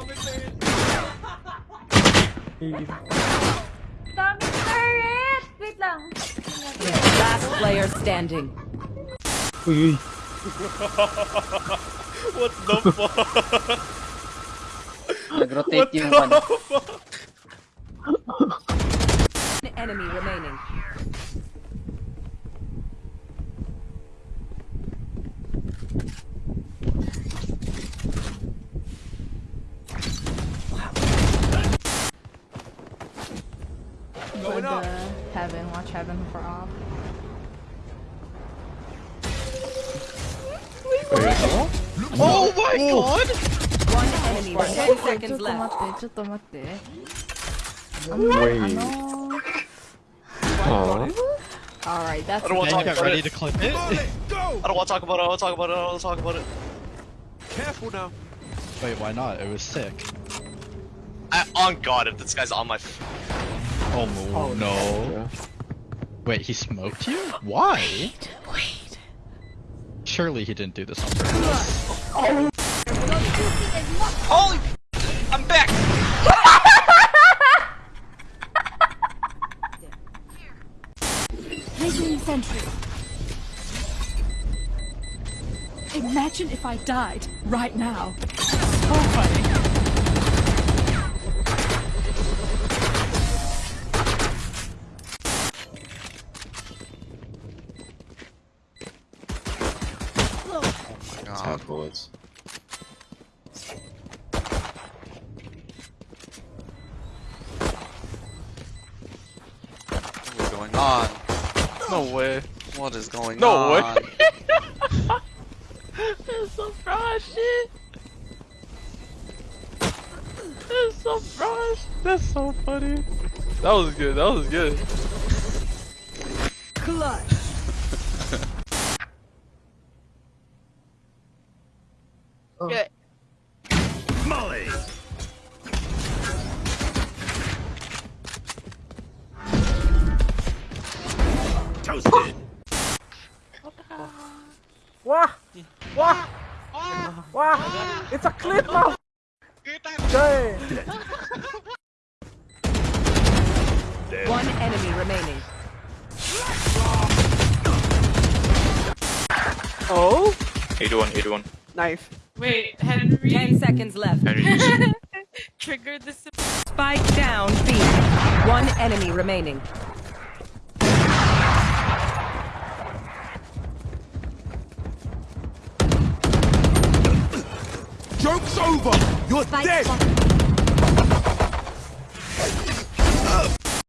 Daming turret! Wait lang. Last player standing. Uy, uy. What the fuck? Nag-rotate yung. One enemy remaining. Go to heaven. Watch heaven for off. Oh my god! One enemy. Ten ちょっ seconds と left. 待って、ちょっと待って。 Wait. あのー、 Aw. Alright, that's I don't want to Then talk you got about ready it. to clip it. I don't want to talk about it. I don't want to talk about it. I don't want to talk about it. Careful now. Wait, why not? It was sick. I, on God, if this guy's on my. F- Oh, no. Oh, no. Wait, he smoked you? Why? Wait, wait. Surely he didn't do this on purpose. Holy! I'm back. Placing sentry. Imagine if I died right now. So Half bullets. What's going on? No way. What is going No on? No way. That's so fresh, shit. That's so fresh. That's so funny. That was good. That was good. Clutch. Good. Wah! Wah! Wah! It's a clip now! Jay! One enemy remaining. Oh! 81, 81. Nice. Wait, Henry. Ten seconds left. Trigger the spike down. B. One enemy remaining. Joke's over. You're spike dead.